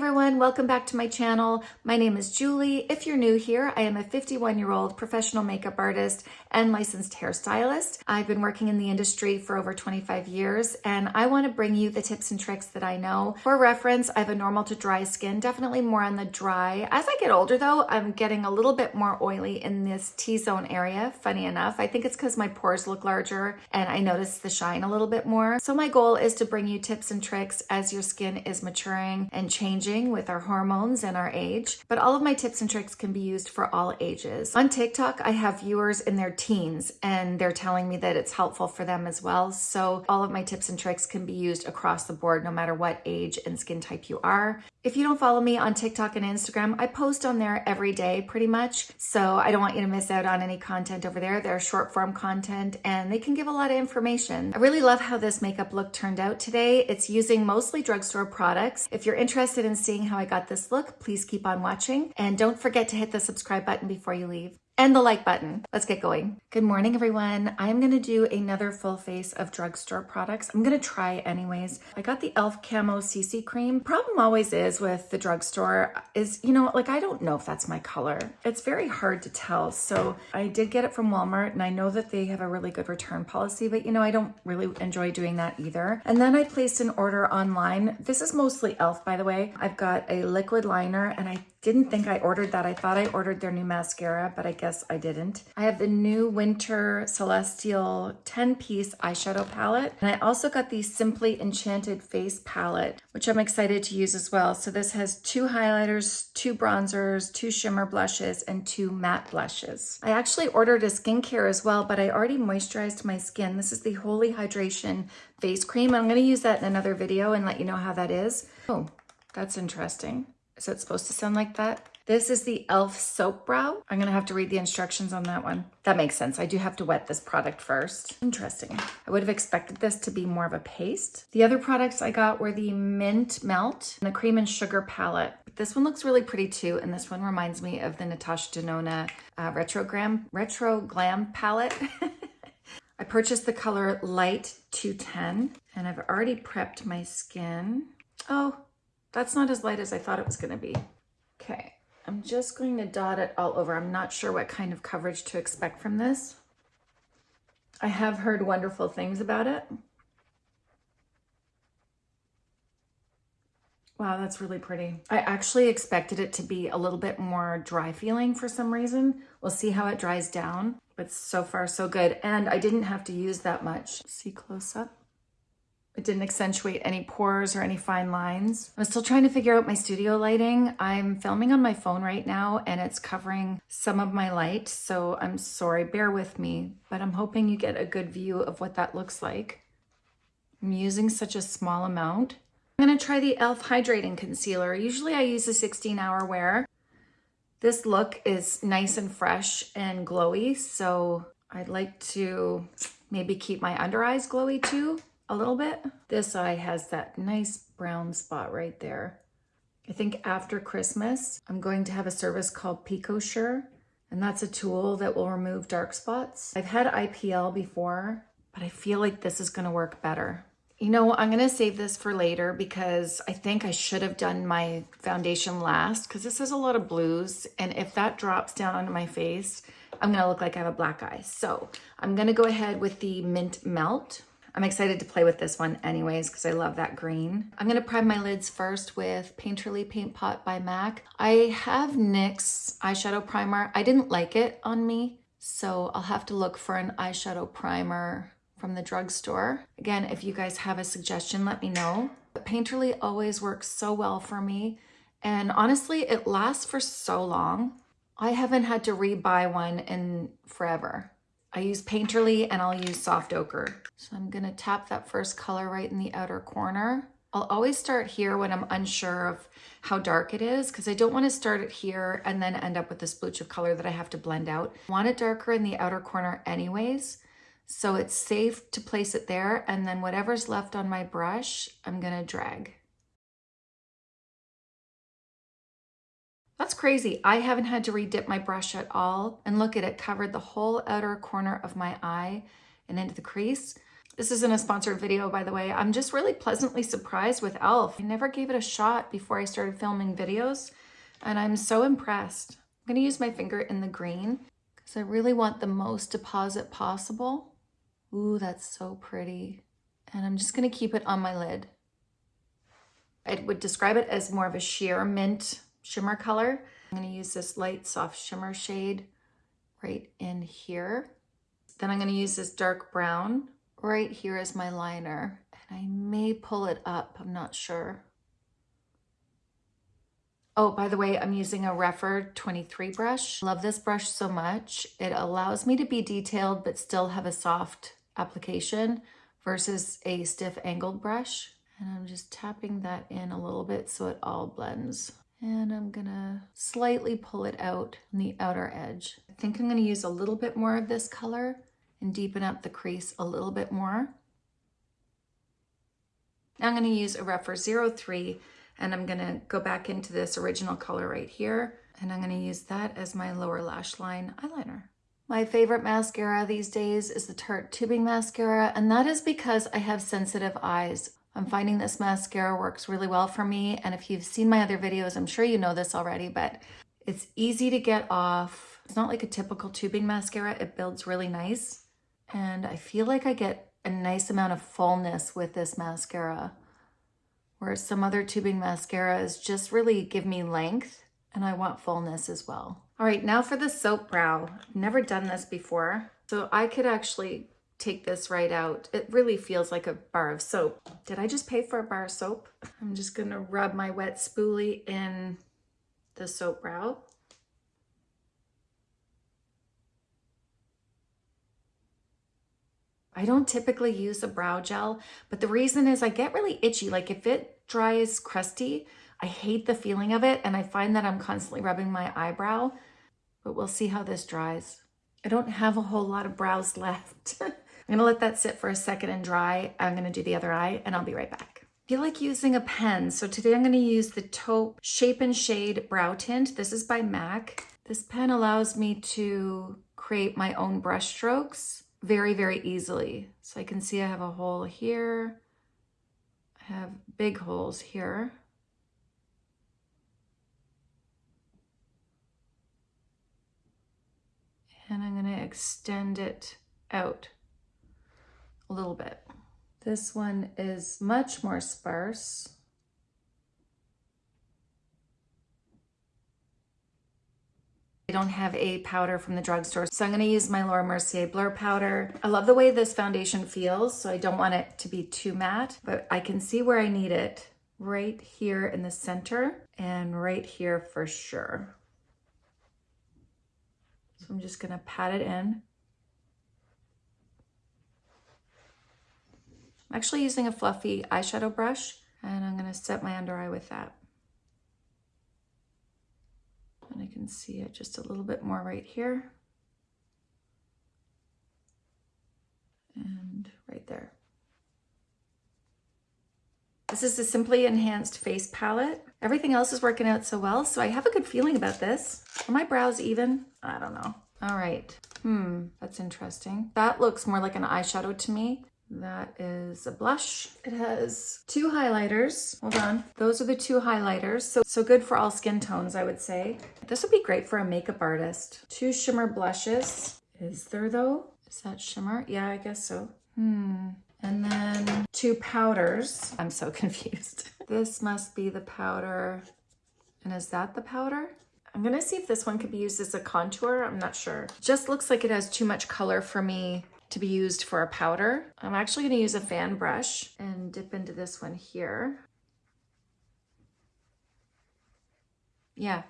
everyone, welcome back to my channel. My name is Julie. If you're new here, I am a 51 year old professional makeup artist and licensed hairstylist. I've been working in the industry for over 25 years and I want to bring you the tips and tricks that I know. For reference, I have a normal to dry skin, definitely more on the dry. As I get older though, I'm getting a little bit more oily in this T-zone area, funny enough. I think it's because my pores look larger and I notice the shine a little bit more. So my goal is to bring you tips and tricks as your skin is maturing and changing changing with our hormones and our age, but all of my tips and tricks can be used for all ages. On TikTok, I have viewers in their teens and they're telling me that it's helpful for them as well. So all of my tips and tricks can be used across the board, no matter what age and skin type you are. If you don't follow me on TikTok and Instagram, I post on there every day pretty much. So I don't want you to miss out on any content over there. They're short form content and they can give a lot of information. I really love how this makeup look turned out today. It's using mostly drugstore products. If you're interested in seeing how I got this look, please keep on watching and don't forget to hit the subscribe button before you leave and the like button. Let's get going. Good morning, everyone. I'm gonna do another full face of drugstore products. I'm gonna try anyways. I got the e.l.f. Camo CC Cream. Problem always is with the drugstore is, you know, like I don't know if that's my color. It's very hard to tell. So I did get it from Walmart and I know that they have a really good return policy, but you know, I don't really enjoy doing that either. And then I placed an order online. This is mostly e.l.f. by the way. I've got a liquid liner and I didn't think I ordered that. I thought I ordered their new mascara, but I guess I didn't. I have the new Winter Celestial 10-piece eyeshadow palette. And I also got the Simply Enchanted Face palette, which I'm excited to use as well. So this has two highlighters, two bronzers, two shimmer blushes, and two matte blushes. I actually ordered a skincare as well, but I already moisturized my skin. This is the Holy Hydration Face Cream. I'm gonna use that in another video and let you know how that is. Oh, that's interesting. Is it supposed to sound like that? This is the e.l.f. Soap Brow. I'm gonna have to read the instructions on that one. That makes sense. I do have to wet this product first. Interesting. I would have expected this to be more of a paste. The other products I got were the Mint Melt and the Cream and Sugar Palette. This one looks really pretty too, and this one reminds me of the Natasha Denona uh, Retro, Glam, Retro Glam Palette. I purchased the color Light 210, and I've already prepped my skin. Oh, that's not as light as I thought it was to be. Okay, I'm just going to dot it all over. I'm not sure what kind of coverage to expect from this. I have heard wonderful things about it. Wow, that's really pretty. I actually expected it to be a little bit more dry feeling for some reason. We'll see how it dries down, but so far so good. And I didn't have to use that much. See close up. It didn't accentuate any pores or any fine lines. I'm still trying to figure out my studio lighting. I'm filming on my phone right now and it's covering some of my light. So I'm sorry, bear with me, but I'm hoping you get a good view of what that looks like. I'm using such a small amount. I'm gonna try the e.l.f. Hydrating Concealer. Usually I use a 16 hour wear. This look is nice and fresh and glowy, so I'd like to maybe keep my under eyes glowy too a little bit. This eye has that nice brown spot right there. I think after Christmas, I'm going to have a service called PicoSure, and that's a tool that will remove dark spots. I've had IPL before, but I feel like this is gonna work better. You know, I'm gonna save this for later because I think I should have done my foundation last because this has a lot of blues. And if that drops down onto my face, I'm gonna look like I have a black eye. So I'm gonna go ahead with the Mint Melt I'm excited to play with this one anyways because I love that green. I'm going to prime my lids first with Painterly Paint Pot by MAC. I have NYX eyeshadow primer. I didn't like it on me, so I'll have to look for an eyeshadow primer from the drugstore. Again, if you guys have a suggestion, let me know. But Painterly always works so well for me. And honestly, it lasts for so long. I haven't had to rebuy one in forever. I use Painterly and I'll use Soft Ochre. So I'm gonna tap that first color right in the outer corner. I'll always start here when I'm unsure of how dark it is because I don't want to start it here and then end up with this splooch of color that I have to blend out. I want it darker in the outer corner anyways, so it's safe to place it there and then whatever's left on my brush, I'm gonna drag. That's crazy. I haven't had to redip my brush at all. And look at it, covered the whole outer corner of my eye and into the crease. This isn't a sponsored video, by the way. I'm just really pleasantly surprised with e.l.f. I never gave it a shot before I started filming videos, and I'm so impressed. I'm gonna use my finger in the green because I really want the most deposit possible. Ooh, that's so pretty. And I'm just gonna keep it on my lid. I would describe it as more of a sheer mint shimmer color. I'm gonna use this light soft shimmer shade right in here. Then I'm gonna use this dark brown right here as my liner. And I may pull it up, I'm not sure. Oh, by the way, I'm using a Rephr 23 brush. Love this brush so much. It allows me to be detailed, but still have a soft application versus a stiff angled brush. And I'm just tapping that in a little bit so it all blends. And I'm gonna slightly pull it out on the outer edge. I think I'm gonna use a little bit more of this color and deepen up the crease a little bit more. Now I'm to use a Rephr 03 and I'm to go back into this original color right here and I'm to use that as my lower lash line eyeliner. My favorite mascara these days is the Tarte Tubing Mascara and that is because I have sensitive eyes. I'm finding this mascara works really well for me and if you've seen my other videos I'm sure you know this already but it's easy to get off. It's not like a typical tubing mascara. It builds really nice and I feel like I get a nice amount of fullness with this mascara, whereas some other tubing mascaras just really give me length and I want fullness as well. All right, now for the soap brow. Never done this before, so I could actually take this right out. It really feels like a bar of soap. Did I just pay for a bar of soap? I'm just gonna rub my wet spoolie in the soap brow. I don't typically use a brow gel, but the reason is I get really itchy. Like if it dries crusty, I hate the feeling of it and I find that I'm constantly rubbing my eyebrow, but we'll see how this dries. I don't have a whole lot of brows left. I'm gonna let that sit for a second and dry. I'm gonna do the other eye and I'll be right back. I feel like using a pen. So today I'm gonna use the Taupe Shape and Shade Brow Tint. This is by MAC. This pen allows me to create my own brush strokes very, very easily. So I can see I have a hole here. I have big holes here. And I'm gonna extend it out a little bit. This one is much more sparse. I don't have a powder from the drugstore, so I'm gonna use my Laura Mercier Blur Powder. I love the way this foundation feels, so I don't want it to be too matte, but I can see where I need it right here in the center and right here for sure. So I'm just gonna pat it in. I'm actually using a fluffy eyeshadow brush and I'm gonna set my under eye with that. And I can see it just a little bit more right here. And right there. This is a Simply Enhanced Face Palette. Everything else is working out so well, so I have a good feeling about this. Are my brows even? I don't know. All right. Hmm, that's interesting. That looks more like an eyeshadow to me. That is a blush. It has two highlighters. Hold on. Those are the two highlighters. So, so good for all skin tones, I would say. This would be great for a makeup artist. Two shimmer blushes. Is there though? Is that shimmer? Yeah, I guess so. Hmm. And then two powders. I'm so confused. This must be the powder. And is that the powder? I'm gonna see if this one could be used as a contour. I'm not sure. Just looks like it has too much color for me to be used for a powder. I'm actually gonna use a fan brush and dip into this one here. Yeah,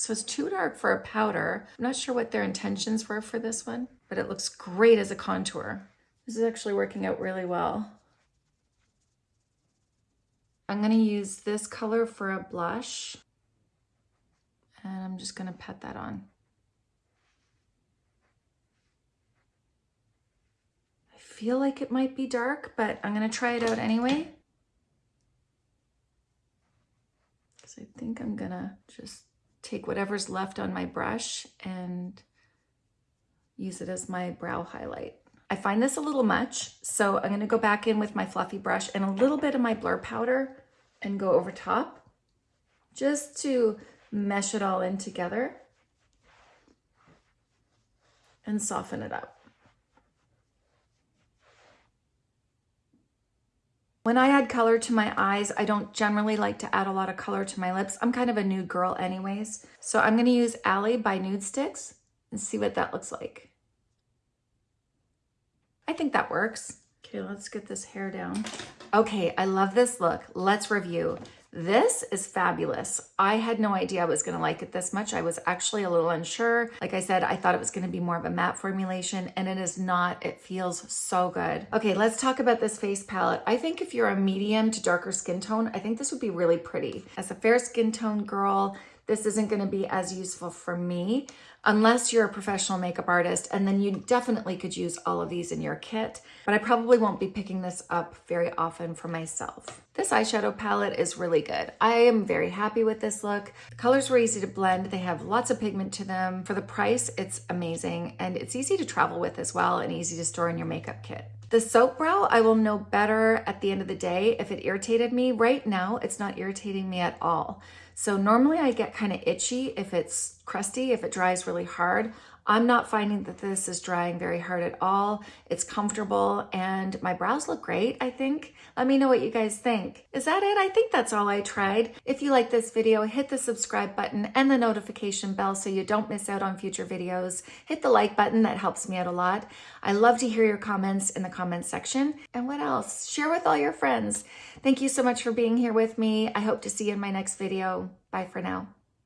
so it's too dark for a powder. I'm not sure what their intentions were for this one, but it looks great as a contour. This is actually working out really well. I'm gonna use this color for a blush and I'm just gonna pat that on. Feel like it might be dark, but I'm going to try it out anyway. Because I think I'm going to just take whatever's left on my brush and use it as my brow highlight. I find this a little much, so I'm gonna go back in with my fluffy brush and a little bit of my blur powder and go over top just to mesh it all in together and soften it up. When I add color to my eyes, I don't generally like to add a lot of color to my lips. I'm kind of a nude girl anyways. So I'm gonna use Alley by Nudestix and see what that looks like. I think that works. Okay, let's get this hair down. Okay, I love this look. Let's review. This is fabulous. I had no idea I was gonna like it this much. I was actually a little unsure. Like I said, I thought it was gonna be more of a matte formulation and it is not. It feels so good. Okay, let's talk about this face palette. I think if you're a medium to darker skin tone, I think this would be really pretty. As a fair skin tone girl, this isn't gonna be as useful for me unless you're a professional makeup artist, and then you definitely could use all of these in your kit, but I probably won't be picking this up very often for myself. This eyeshadow palette is really good. I am very happy with this look. The colors were easy to blend. They have lots of pigment to them. For the price, it's amazing, and it's easy to travel with as well and easy to store in your makeup kit. The soap brow, I will know better at the end of the day if it irritated me. Right now, it's not irritating me at all. So normally I get kind of itchy if it's crusty, if it dries really hard. I'm not finding that this is drying very hard at all. It's comfortable and my brows look great, I think. Let me know what you guys think. Is that it? I think that's all I tried. If you like this video, hit the subscribe button and the notification bell so you don't miss out on future videos. Hit the like button, that helps me out a lot. I love to hear your comments in the comments section. And what else? Share with all your friends. Thank you so much for being here with me. I hope to see you in my next video. Bye for now.